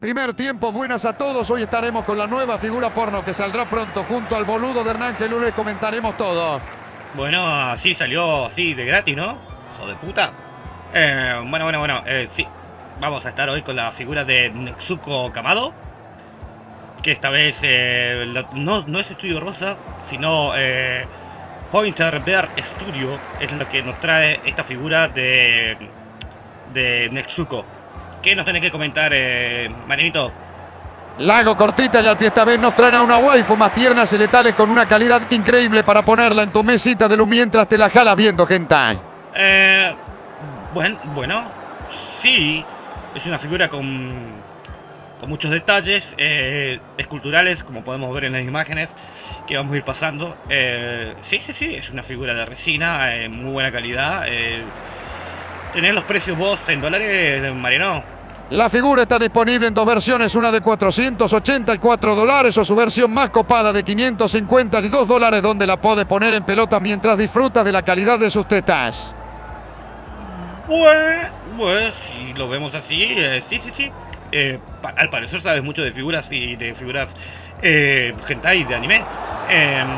Primer tiempo, buenas a todos. Hoy estaremos con la nueva figura porno que saldrá pronto junto al boludo de Hernán que lunes comentaremos todo. Bueno, así salió así de gratis, ¿no? Hijo de puta. Eh, bueno, bueno, bueno, eh, sí. Vamos a estar hoy con la figura de Nexuko Kamado. Que esta vez eh, no, no es Estudio Rosa, sino eh, Pointer Bear Studio. Es lo que nos trae esta figura de, de Nexuko. ¿Qué nos tenés que comentar, eh, Marianito? Lago cortita y al pie esta vez nos traerá una waifu más tiernas y letales con una calidad increíble para ponerla en tu mesita de luz mientras te la jalas viendo hentai. Eh, bueno, bueno, sí, es una figura con, con muchos detalles eh, esculturales, como podemos ver en las imágenes que vamos a ir pasando. Eh, sí, sí, sí, es una figura de resina, muy buena calidad. ¿Tenés los precios vos en dólares, Mariano? La figura está disponible en dos versiones, una de 484 dólares o su versión más copada de 552 dólares donde la puedes poner en pelota mientras disfrutas de la calidad de sus tetas. Pues, pues, si lo vemos así, eh, sí, sí, sí. Eh, al parecer sabes mucho de figuras y de figuras eh, de anime. Em,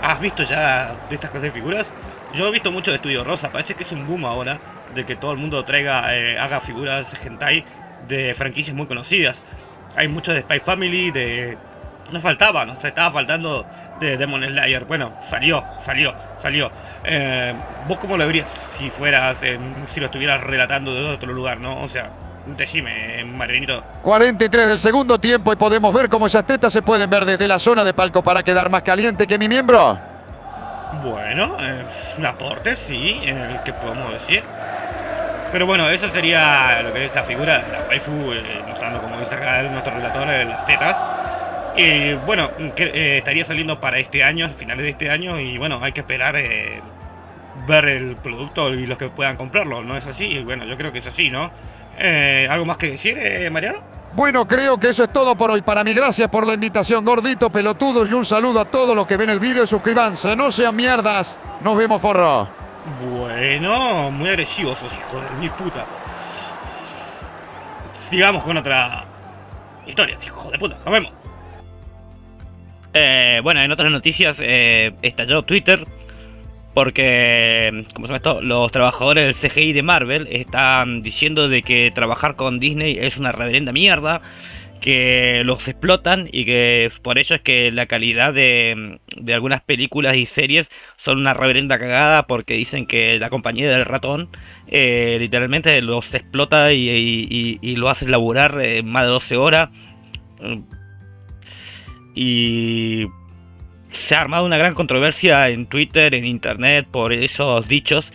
¿Has visto ya de estas clases de figuras? Yo he visto mucho de Estudio Rosa, parece que es un boom ahora de que todo el mundo traiga, eh, haga figuras hentai de franquicias muy conocidas. Hay mucho de Spy Family, de... No faltaba, nos estaba faltando de Demon Slayer. Bueno, salió, salió, salió. Eh, ¿Vos cómo lo verías si fueras, en- si lo estuvieras relatando de otro lugar, no? O sea, decime, Marianito. 43 del segundo tiempo y podemos ver cómo esas tetas se pueden ver desde la zona de palco para quedar más caliente que mi miembro. Bueno, eh, un aporte, sí, eh, que podemos decir. Pero bueno, eso sería lo que es la figura, la waifu, eh, mostrando como dice acá nuestro relator, eh, las tetas. Y bueno, que, eh, estaría saliendo para este año, finales de este año, y bueno, hay que esperar eh, ver el producto y los que puedan comprarlo, ¿no es así? Y bueno, yo creo que es así, ¿no? Eh, ¿Algo más que decir, eh, Mariano? Bueno, creo que eso es todo por hoy. Para mí, gracias por la invitación, gordito, pelotudos, y un saludo a todos los que ven el video y suscríbanse. No sean mierdas. Nos vemos, forro. Bueno, muy agresivos esos hijos de mi puta. Sigamos con otra historia, hijo de puta. Nos vemos. Eh, bueno, en otras noticias eh, estalló Twitter porque, como se llama esto, los trabajadores del CGI de Marvel están diciendo de que trabajar con Disney es una reverenda mierda, que los explotan y que por eso es que la calidad de, de algunas películas y series son una reverenda cagada porque dicen que la compañía del ratón eh, literalmente los explota y- y lo hace laburar eh, más de 12 horas. Mm. Y se ha armado una gran controversia en Twitter, en internet, por esos dichos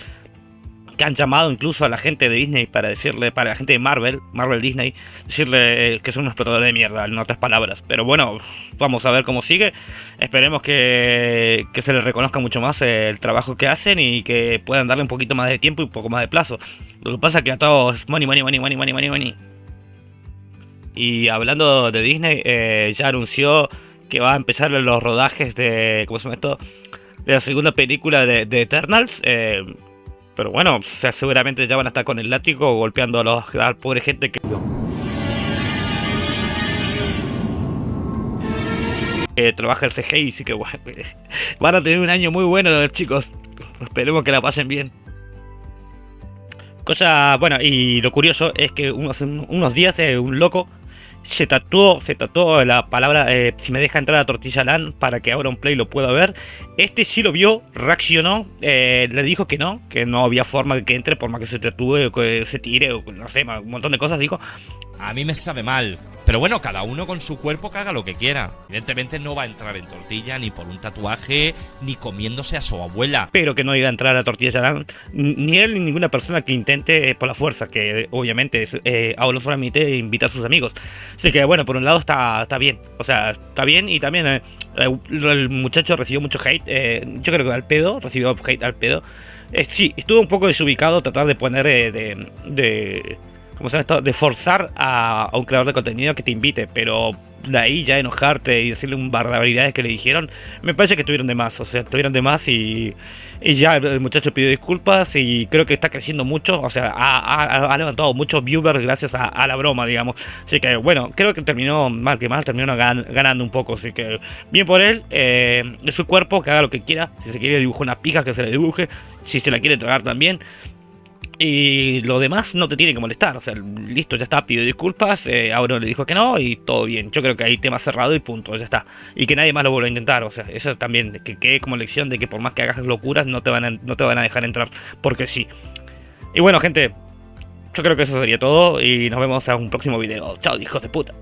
que han llamado incluso a la gente de Disney para decirle, para la gente de Marvel, Marvel Disney, decirle eh, que son unos explotadores de mierda, en otras palabras. Pero bueno, vamos a ver cómo sigue. Esperemos que, que se les reconozca mucho más el trabajo que hacen y que puedan darle un poquito más de tiempo y un poco más de plazo. Lo que pasa es que a todos money, money, money, money, money, money, money. Y hablando de Disney, eh, ya anunció que va a empezar los rodajes de, ¿cómo se llama esto? De la segunda película de, de Eternals. eh, pero bueno, seguramente ya van a estar con el látigo golpeando a, los, la pobre gente que... que trabaja el CGI, así que bueno, van a tener un año muy bueno los chicos. Esperemos que la pasen bien. Cosa, bueno, y lo curioso es que unos, unos días eh, un loco se tatuó, se tatuó la palabra eh, si me deja entrar a Tortilla Land para que ahora un play lo pueda ver. Este sí lo vio, reaccionó, eh, le dijo que no, que no había forma de que entre por más que se tatúe o que se tire o no sé, un montón de cosas, dijo. A mí me sabe mal. Pero bueno, cada uno con su cuerpo que haga lo que quiera. Evidentemente no va a entrar en tortilla ni por un tatuaje ni comiéndose a su abuela. pero que no iba a entrar a Tortilla Land, ni él ni ninguna persona que intente eh, por la fuerza, que eh, obviamente eh, hablo solamente invita a sus amigos. Así que bueno, por un lado está, está bien, o sea, está bien y también eh, eh, el muchacho recibió mucho hate, eh, yo creo que al pedo, recibió hate al pedo. Sí, estuvo un poco desubicado tratar de poner de como se llama esto? De forzar a, a un creador de contenido que te invite, pero de ahí ya enojarte y decirle un barbaridades que le dijeron, me parece que tuvieron de más, o sea, tuvieron de más y, y ya el muchacho pidió disculpas y creo que está creciendo mucho, o sea, ha, ha- ha levantado muchos viewers gracias a, a la broma, digamos. Así que bueno, creo que terminó mal que mal, terminó gan- ganando un poco, así que bien por él, eh, es su cuerpo, que haga lo que quiera, si se quiere dibujar una pija, que se le dibuje, si se la quiere tragar también. Y lo demás no te tiene que molestar, o sea, listo, ya está, pidió disculpas, eh, Auro le dijo que no y todo bien. Yo creo que hay tema cerrado y punto, ya está. Y que nadie más lo vuelva a intentar, o sea, eso también, que quede como lección de que por más que hagas locuras no te van a, no te van a dejar entrar, porque sí. Y bueno, gente, yo creo que eso sería todo y nos vemos en un próximo video. Chao, hijos de puta.